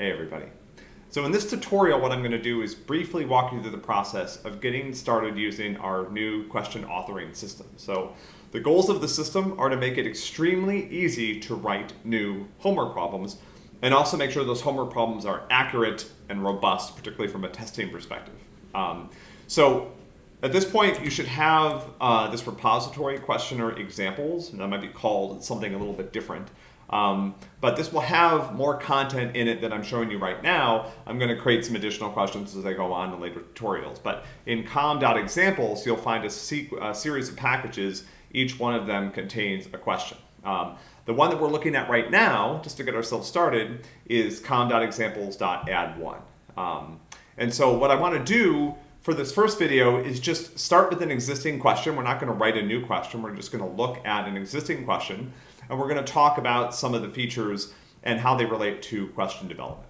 Hey everybody. So in this tutorial, what I'm going to do is briefly walk you through the process of getting started using our new question authoring system. So the goals of the system are to make it extremely easy to write new homework problems and also make sure those homework problems are accurate and robust, particularly from a testing perspective. Um, so at this point, you should have uh, this repository questioner examples, and that might be called something a little bit different. Um, but this will have more content in it that I'm showing you right now. I'm going to create some additional questions as I go on in later tutorials. But in com.examples, you'll find a, a, series of packages. Each one of them contains a question. Um, the one that we're looking at right now, just to get ourselves started, is com.examples.add1. Um, and so what I want to do for this first video is just start with an existing question. We're not going to write a new question. We're just going to look at an existing question and we're going to talk about some of the features and how they relate to question development.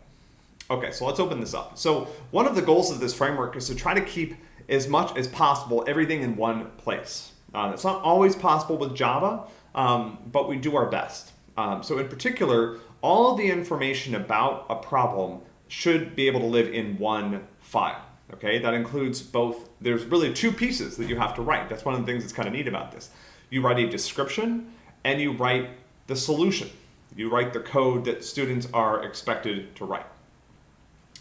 Okay, so let's open this up. So one of the goals of this framework is to try to keep as much as possible everything in one place. Uh, it's not always possible with Java, um, but we do our best. Um, so in particular, all the information about a problem should be able to live in one file. Okay, that includes both, there's really two pieces that you have to write. That's one of the things that's kind of neat about this. You write a description and you write the solution. You write the code that students are expected to write.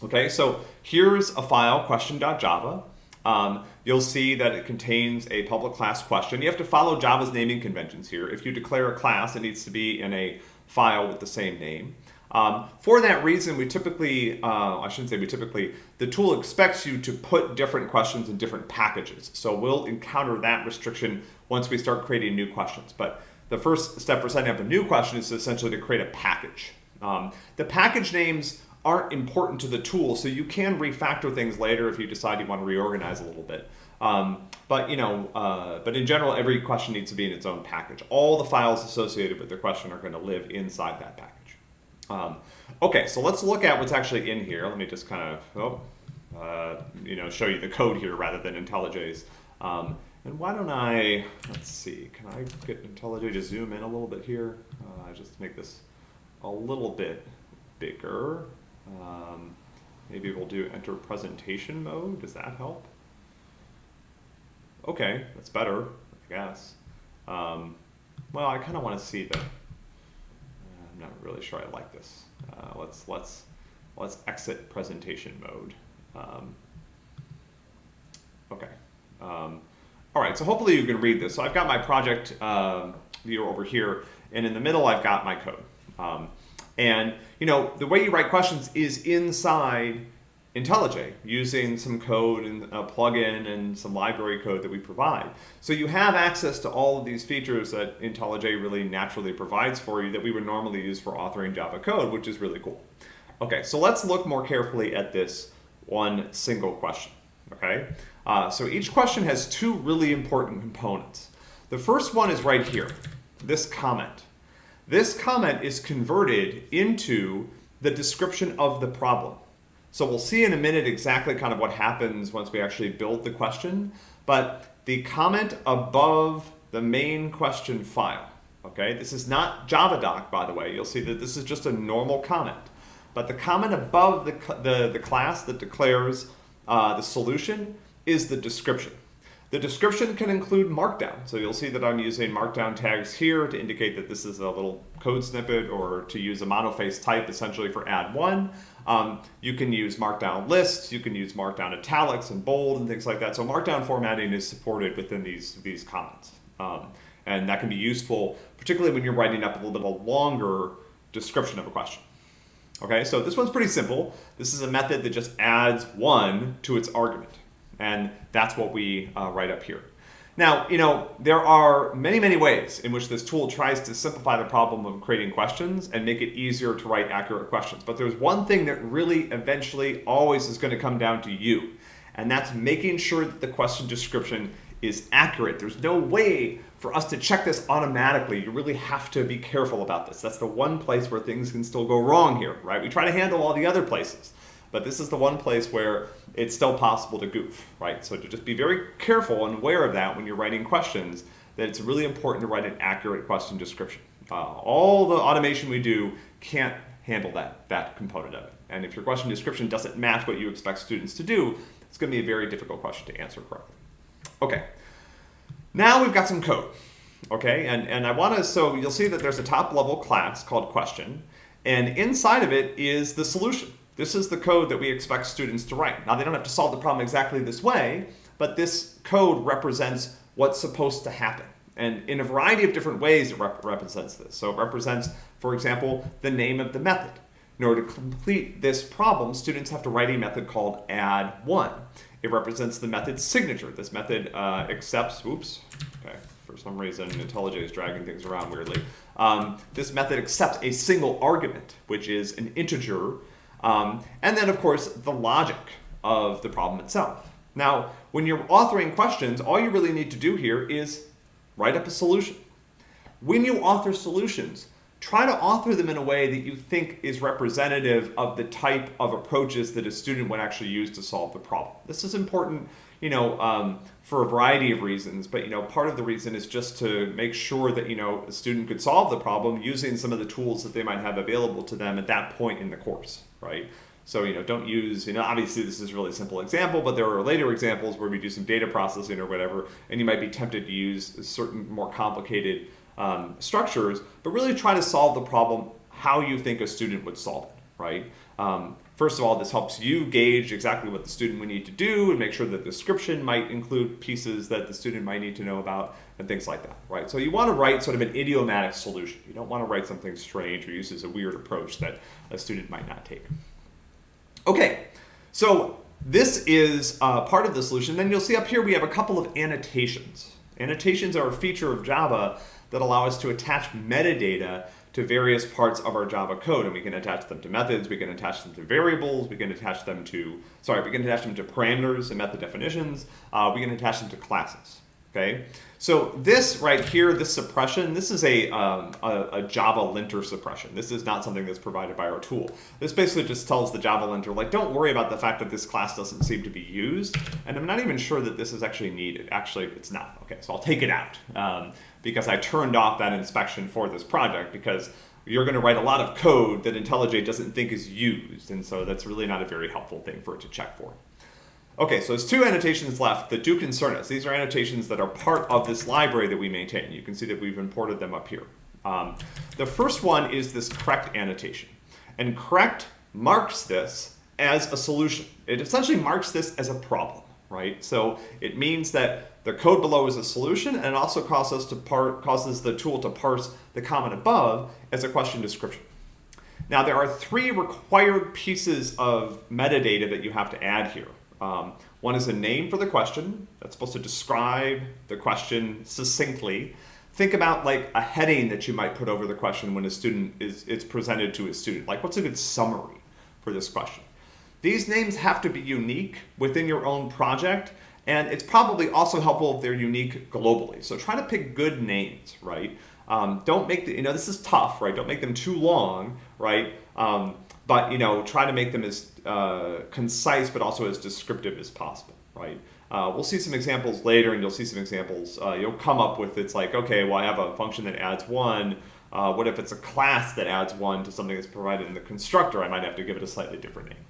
Okay, so here's a file, question.java. Um, you'll see that it contains a public class question. You have to follow Java's naming conventions here. If you declare a class, it needs to be in a file with the same name. Um, for that reason, we typically, uh, I shouldn't say we typically, the tool expects you to put different questions in different packages. So we'll encounter that restriction once we start creating new questions. But the first step for setting up a new question is essentially to create a package. Um, the package names aren't important to the tool, so you can refactor things later if you decide you want to reorganize a little bit. Um, but you know, uh, but in general, every question needs to be in its own package. All the files associated with the question are going to live inside that package. Um, okay, so let's look at what's actually in here. Let me just kind of, oh, uh, you know, show you the code here rather than IntelliJ's. Um, and why don't I, let's see, can I get IntelliJ to zoom in a little bit here? Uh, just make this a little bit bigger. Um, maybe we'll do enter presentation mode. Does that help? Okay, that's better, I guess. Um, well, I kind of want to see the, I'm not really sure I like this. Uh, let's, let's, let's exit presentation mode. Um, okay. All right, so hopefully you can read this. So I've got my project uh, viewer over here, and in the middle I've got my code. Um, and you know the way you write questions is inside IntelliJ using some code and a plugin and some library code that we provide. So you have access to all of these features that IntelliJ really naturally provides for you that we would normally use for authoring Java code, which is really cool. Okay, so let's look more carefully at this one single question, okay? Uh, so each question has two really important components. The first one is right here, this comment. This comment is converted into the description of the problem. So we'll see in a minute exactly kind of what happens once we actually build the question, but the comment above the main question file, okay? This is not JavaDoc, by the way. You'll see that this is just a normal comment. But the comment above the, the, the class that declares uh, the solution is the description. The description can include markdown. So you'll see that I'm using markdown tags here to indicate that this is a little code snippet or to use a monospace type essentially for add one. Um, you can use markdown lists, you can use markdown italics and bold and things like that. So markdown formatting is supported within these, these comments. Um, and that can be useful, particularly when you're writing up a little bit of a longer description of a question. Okay, so this one's pretty simple. This is a method that just adds one to its argument. And that's what we uh, write up here. Now, you know, there are many, many ways in which this tool tries to simplify the problem of creating questions and make it easier to write accurate questions. But there's one thing that really eventually always is going to come down to you, and that's making sure that the question description is accurate. There's no way for us to check this automatically. You really have to be careful about this. That's the one place where things can still go wrong here, right? We try to handle all the other places. But this is the one place where it's still possible to goof, right? So to just be very careful and aware of that when you're writing questions, that it's really important to write an accurate question description. Uh, all the automation we do can't handle that, that component of it. And if your question description doesn't match what you expect students to do, it's going to be a very difficult question to answer correctly. Okay, now we've got some code. Okay, and, and I want to, so you'll see that there's a top level class called question, and inside of it is the solution. This is the code that we expect students to write. Now they don't have to solve the problem exactly this way, but this code represents what's supposed to happen. And in a variety of different ways it rep represents this. So it represents, for example, the name of the method. In order to complete this problem, students have to write a method called add1. It represents the method signature. This method uh, accepts, oops, okay, for some reason IntelliJ is dragging things around weirdly. Um, this method accepts a single argument, which is an integer, um, and then of course the logic of the problem itself. Now, when you're authoring questions, all you really need to do here is write up a solution. When you author solutions, try to author them in a way that you think is representative of the type of approaches that a student would actually use to solve the problem. This is important, you know, um, for a variety of reasons, but you know, part of the reason is just to make sure that you know a student could solve the problem using some of the tools that they might have available to them at that point in the course, right? So, you know, don't use, you know, obviously this is a really simple example, but there are later examples where we do some data processing or whatever, and you might be tempted to use certain more complicated um, structures, but really try to solve the problem how you think a student would solve it, right? Um, first of all, this helps you gauge exactly what the student would need to do and make sure that the description might include pieces that the student might need to know about and things like that, right? So you want to write sort of an idiomatic solution. You don't want to write something strange or uses a weird approach that a student might not take. Okay, so this is uh, part of the solution. Then you'll see up here we have a couple of annotations. Annotations are a feature of Java that allow us to attach metadata to various parts of our Java code. And we can attach them to methods, we can attach them to variables, we can attach them to, sorry, we can attach them to parameters and method definitions, uh, we can attach them to classes okay? So this right here, this suppression, this is a, um, a, a, Java linter suppression. This is not something that's provided by our tool. This basically just tells the Java linter, like, don't worry about the fact that this class doesn't seem to be used. And I'm not even sure that this is actually needed. Actually, it's not. Okay, so I'll take it out um, because I turned off that inspection for this project because you're going to write a lot of code that IntelliJ doesn't think is used. And so that's really not a very helpful thing for it to check for. Okay, so there's two annotations left that do concern us. These are annotations that are part of this library that we maintain. You can see that we've imported them up here. Um, the first one is this correct annotation. And correct marks this as a solution. It essentially marks this as a problem, right? So it means that the code below is a solution and it also causes, us to par causes the tool to parse the comment above as a question description. Now there are three required pieces of metadata that you have to add here. Um, one is a name for the question that's supposed to describe the question succinctly. Think about like a heading that you might put over the question when a student is it's presented to a student. Like what's a good summary for this question? These names have to be unique within your own project and it's probably also helpful if they're unique globally. So try to pick good names, right? Um, don't make the, you know, this is tough, right? Don't make them too long, right? Um, but you know, try to make them as uh, concise but also as descriptive as possible, right? Uh, we'll see some examples later and you'll see some examples. Uh, you'll come up with, it's like, okay, well I have a function that adds one. Uh, what if it's a class that adds one to something that's provided in the constructor? I might have to give it a slightly different name,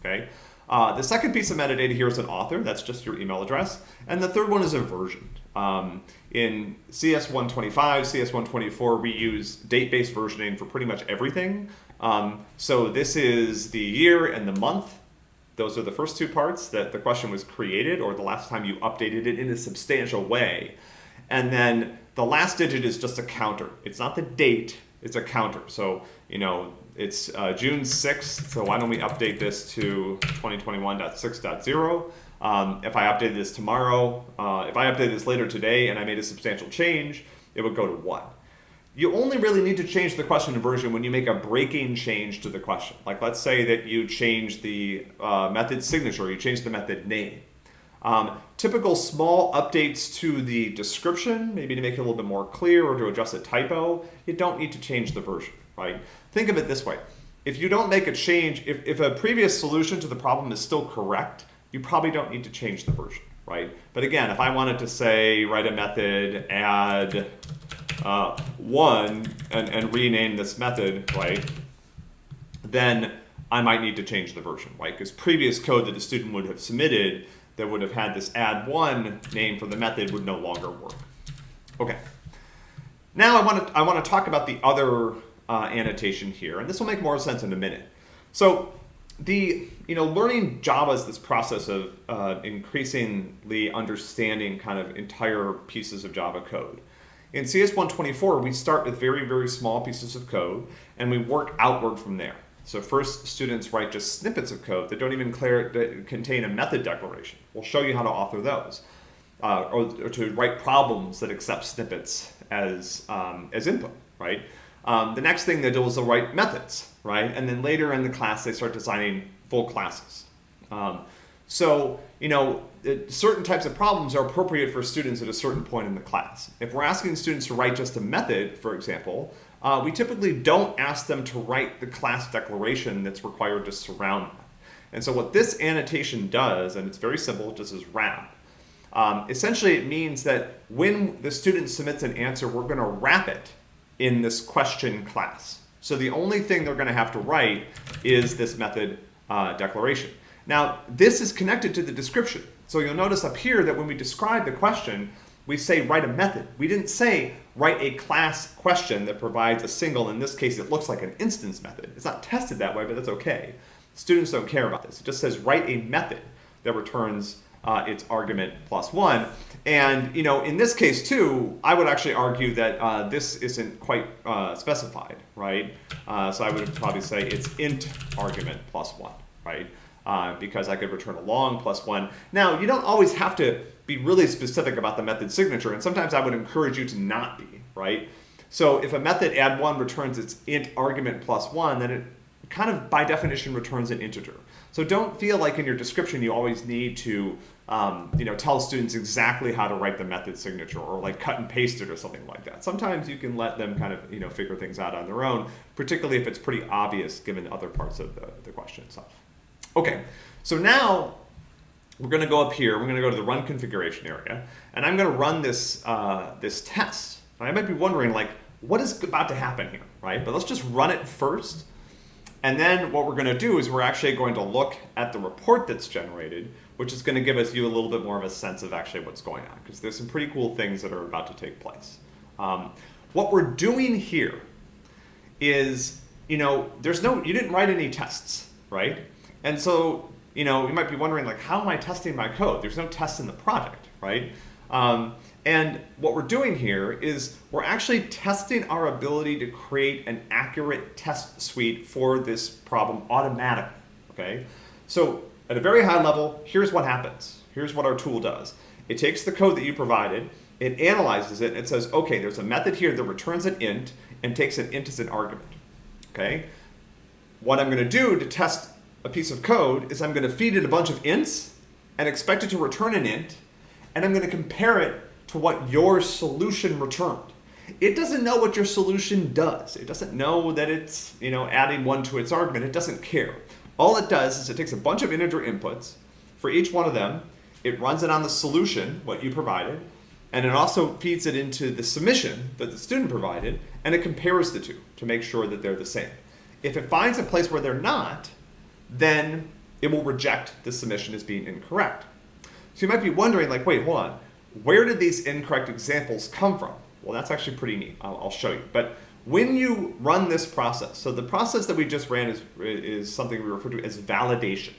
okay? Uh, the second piece of metadata here is an author, that's just your email address. And the third one is a version. Um, in CS125, CS124, we use date-based versioning for pretty much everything. Um, so this is the year and the month. Those are the first two parts that the question was created or the last time you updated it in a substantial way. And then the last digit is just a counter. It's not the date, it's a counter. So, you know, it's uh, June 6th, so why don't we update this to 2021.6.0. Um, if I updated this tomorrow, uh, if I updated this later today and I made a substantial change, it would go to 1 you only really need to change the question version when you make a breaking change to the question. Like let's say that you change the uh, method signature, you change the method name. Um, typical small updates to the description, maybe to make it a little bit more clear or to address a typo, you don't need to change the version, right? Think of it this way. If you don't make a change, if, if a previous solution to the problem is still correct, you probably don't need to change the version, right? But again, if I wanted to say, write a method, add uh, one and, and rename this method, right? then I might need to change the version, right? Because previous code that the student would have submitted that would have had this add one name for the method would no longer work. Okay. Now I want to I want to talk about the other uh, annotation here, and this will make more sense in a minute. So the you know learning Java is this process of uh, increasingly understanding kind of entire pieces of Java code. In CS124, we start with very, very small pieces of code, and we work outward from there. So first, students write just snippets of code that don't even clear, contain a method declaration. We'll show you how to author those, uh, or, or, to write problems that accept snippets as, um, as input, right? Um, the next thing they do is they'll write methods, right? And then later in the class, they start designing full classes. Um, so, you know, certain types of problems are appropriate for students at a certain point in the class. If we're asking students to write just a method, for example, uh, we typically don't ask them to write the class declaration that's required to surround that. And so what this annotation does, and it's very simple, just as wrap, um, essentially it means that when the student submits an answer, we're going to wrap it in this question class. So the only thing they're going to have to write is this method uh, declaration. Now, this is connected to the description. So you'll notice up here that when we describe the question, we say write a method. We didn't say write a class question that provides a single, in this case it looks like an instance method. It's not tested that way, but that's okay. Students don't care about this. It just says write a method that returns uh, its argument plus one. And you know, in this case too, I would actually argue that uh, this isn't quite uh, specified, right? Uh, so I would probably say it's int argument plus one, right? uh, because I could return a long plus one. Now, you don't always have to be really specific about the method signature, and sometimes I would encourage you to not be, right? So if a method add one returns its int argument plus one, then it kind of by definition returns an integer. So don't feel like in your description you always need to um, you know, tell students exactly how to write the method signature or like cut and paste it or something like that. Sometimes you can let them kind of you know figure things out on their own, particularly if it's pretty obvious given other parts of the, the question itself. Okay, so now we're going to go up here. We're going to go to the run configuration area, and I'm going to run this uh, this test. I might be wondering, like, what is about to happen here, right? But let's just run it first. And then what we're going to do is we're actually going to look at the report that's generated, which is going to give us you a little bit more of a sense of actually what's going on, because there's some pretty cool things that are about to take place. Um, what we're doing here is, you know, there's no, you didn't write any tests, right? And so, you know, you might be wondering, like, how am I testing my code? There's no test in the project, right? Um, and what we're doing here is we're actually testing our ability to create an accurate test suite for this problem automatically, okay? So at a very high level, here's what happens. Here's what our tool does. It takes the code that you provided, it analyzes it, and it says, okay, there's a method here that returns an int and takes an int as an argument, okay? What I'm gonna do to test a piece of code is I'm going to feed it a bunch of ints and expect it to return an int, and I'm going to compare it to what your solution returned. It doesn't know what your solution does. It doesn't know that it's you know adding one to its argument. It doesn't care. All it does is it takes a bunch of integer inputs. For each one of them, it runs it on the solution, what you provided, and it also feeds it into the submission that the student provided, and it compares the two to make sure that they're the same. If it finds a place where they're not, then it will reject the submission as being incorrect. So you might be wondering, like, wait, hold on. Where did these incorrect examples come from? Well, that's actually pretty neat. I'll, I'll show you. But when you run this process, so the process that we just ran is, is something we refer to as validation.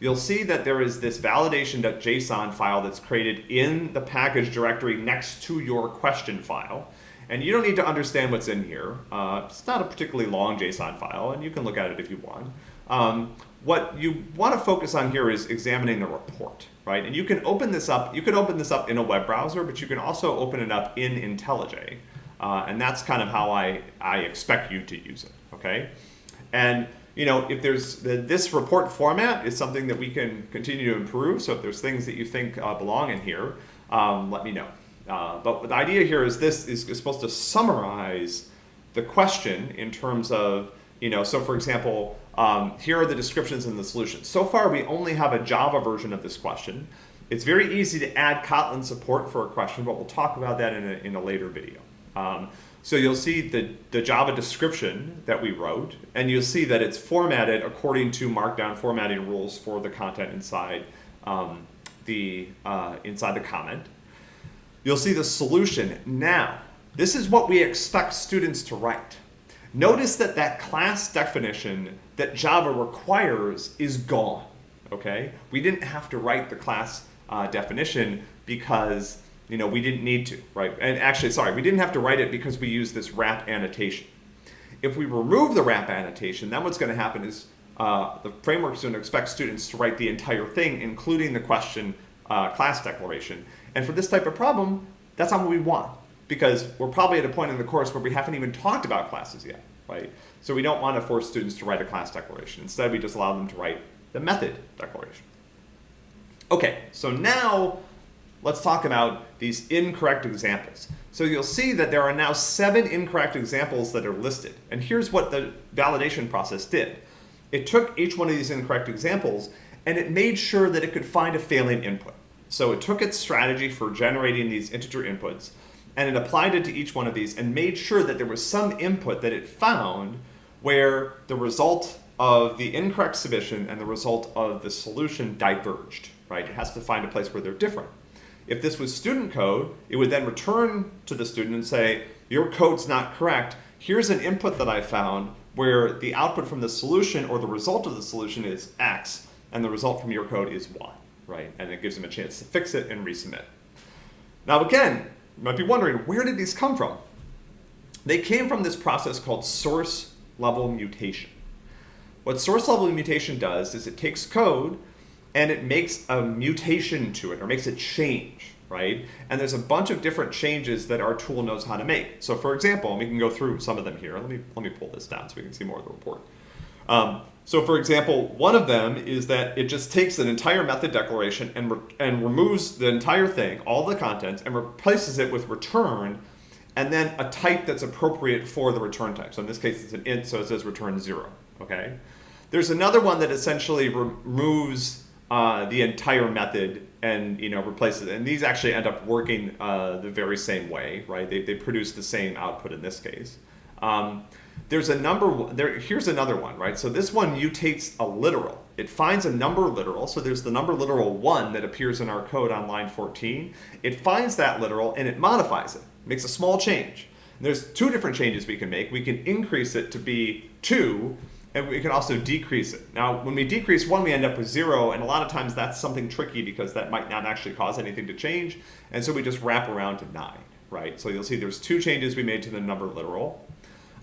You'll see that there is this validation.json file that's created in the package directory next to your question file. And you don't need to understand what's in here. Uh, it's not a particularly long JSON file, and you can look at it if you want. Um, what you want to focus on here is examining the report, right? And you can open this up, you could open this up in a web browser, but you can also open it up in IntelliJ. Uh, and that's kind of how I, I expect you to use it, okay? And you know, if there's the, this report format is something that we can continue to improve. So if there's things that you think uh, belong in here, um, let me know. Uh, but the idea here is this is, is supposed to summarize the question in terms of, you know, so for example, um, here are the descriptions and the solutions. So far, we only have a Java version of this question. It's very easy to add Kotlin support for a question, but we'll talk about that in a, in a later video. Um, So you'll see the, the Java description that we wrote, and you'll see that it's formatted according to Markdown formatting rules for the content inside um, the uh, inside the comment. You'll see the solution. Now, this is what we expect students to write. Notice that that class definition that Java requires is gone, okay? We didn't have to write the class uh, definition because you know, we didn't need to, right? And actually, sorry, we didn't have to write it because we use this wrap annotation. If we remove the wrap annotation, then what's going to happen is uh, the framework is going to expect students to write the entire thing, including the question uh, class declaration. And for this type of problem, that's not what we want because we're probably at a point in the course where we haven't even talked about classes yet, right? So we don't want to force students to write a class declaration. Instead, we just allow them to write the method declaration. Okay, so now let's talk about these incorrect examples. So you'll see that there are now seven incorrect examples that are listed. And here's what the validation process did. It took each one of these incorrect examples and it made sure that it could find a failing input. So it took its strategy for generating these integer inputs and it applied it to each one of these and made sure that there was some input that it found where the result of the incorrect submission and the result of the solution diverged, right? It has to find a place where they're different. If this was student code, it would then return to the student and say, your code's not correct. Here's an input that I found where the output from the solution or the result of the solution is X, and the result from your code is Y, right? And it gives them a chance to fix it and resubmit. Now again, you might be wondering, where did these come from? They came from this process called source level mutation. What source level mutation does is it takes code and it makes a mutation to it or makes it change, right? And there's a bunch of different changes that our tool knows how to make. So for example, we can go through some of them here. Let me, let me pull this down so we can see more of the report. Um, so for example, one of them is that it just takes an entire method declaration and, re and removes the entire thing, all the contents, and replaces it with return, and then a type that's appropriate for the return type. So in this case, it's an int, so it says return zero, okay? There's another one that essentially removes uh, the entire method and you know replaces it. And these actually end up working uh, the very same way, right? They, they produce the same output in this case. Um, there's a number, there, here's another one, right? So this one mutates a literal. It finds a number literal, so there's the number literal 1 that appears in our code on line 14. It finds that literal and it modifies it, makes a small change. And there's two different changes we can make. We can increase it to be 2, and we can also decrease it. Now, when we decrease one, we end up with zero, and a lot of times that's something tricky because that might not actually cause anything to change, and so we just wrap around to nine, right? So you'll see there's two changes we made to the number literal.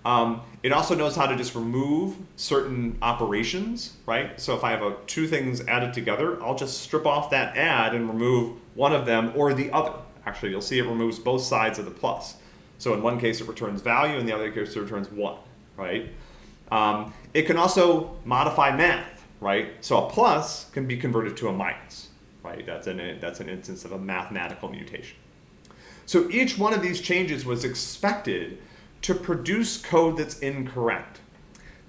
Um, it also knows how to just remove certain operations, right? So if I have a, two things added together, I'll just strip off that add and remove one of them or the other. Actually, you'll see it removes both sides of the plus. So in one case it returns value, in the other case it returns one, right? Um, it can also modify math, right? So a plus can be converted to a minus, right? That's an, that's an instance of a mathematical mutation. So each one of these changes was expected to produce code that's incorrect.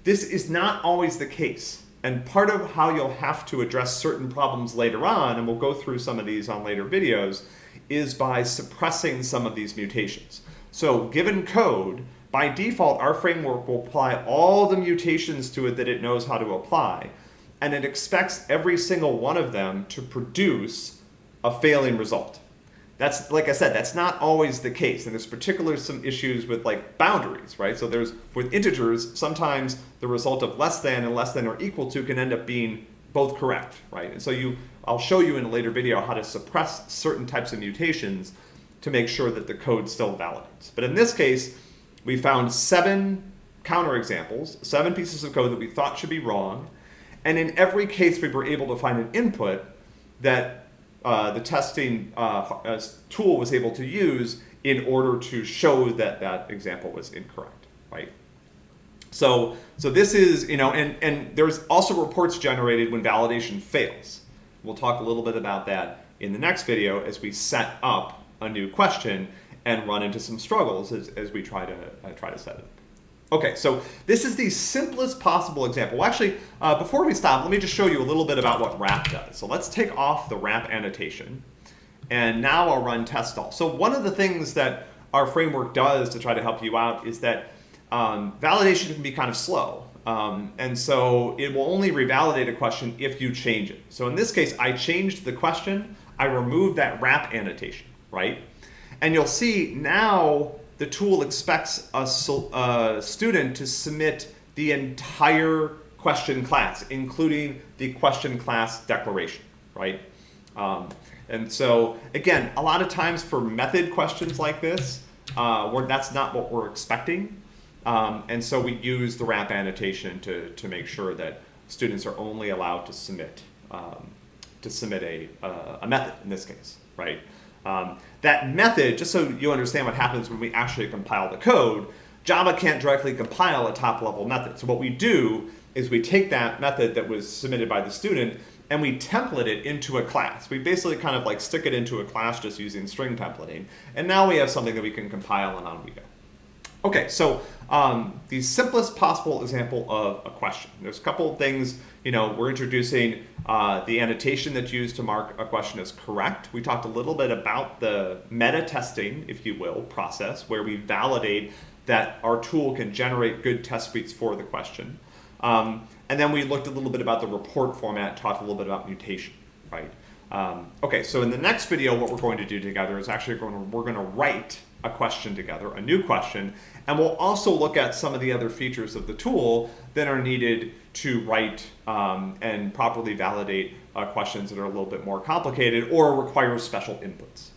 This is not always the case. And part of how you'll have to address certain problems later on, and we'll go through some of these on later videos, is by suppressing some of these mutations. So given code, by default, our framework will apply all the mutations to it that it knows how to apply, and it expects every single one of them to produce a failing result. That's, like I said, that's not always the case, and there's particularly some issues with like boundaries, right? So there's, with integers, sometimes the result of less than and less than or equal to can end up being both correct, right? And so you, I'll show you in a later video how to suppress certain types of mutations to make sure that the code still validates. But in this case, we found seven counterexamples, seven pieces of code that we thought should be wrong, and in every case we were able to find an input that uh, the testing uh, tool was able to use in order to show that that example was incorrect, right? So, so this is, you know, and, and there's also reports generated when validation fails. We'll talk a little bit about that in the next video as we set up a new question and run into some struggles as, as we try to uh, try to set it. Okay, so this is the simplest possible example. Well, actually, uh, before we stop, let me just show you a little bit about what wrap does. So let's take off the wrap annotation, and now I'll run test all. So one of the things that our framework does to try to help you out is that um, validation can be kind of slow. Um, and so it will only revalidate a question if you change it. So in this case, I changed the question, I removed that wrap annotation, right? And you'll see now the tool expects a, a student to submit the entire question class, including the question class declaration, right? Um, and so again, a lot of times for method questions like this, uh, that's not what we're expecting. Um, and so we use the wrap annotation to, to make sure that students are only allowed to submit um, to submit a, uh, a method in this case, right? Um, that method, just so you understand what happens when we actually compile the code, Java can't directly compile a top level method. So what we do is we take that method that was submitted by the student and we template it into a class. We basically kind of like stick it into a class just using string templating. And now we have something that we can compile and on we go. Okay, so um, the simplest possible example of a question. There's a couple of things, you know, we're introducing uh, the annotation that's used to mark a question as correct. We talked a little bit about the meta testing, if you will, process where we validate that our tool can generate good test suites for the question. Um, and then we looked a little bit about the report format, talked a little bit about mutation, right? Um, okay, so in the next video, what we're going to do together is actually going to, we're going to write a question together, a new question, and we'll also look at some of the other features of the tool that are needed to write um, and properly validate uh, questions that are a little bit more complicated or require special inputs.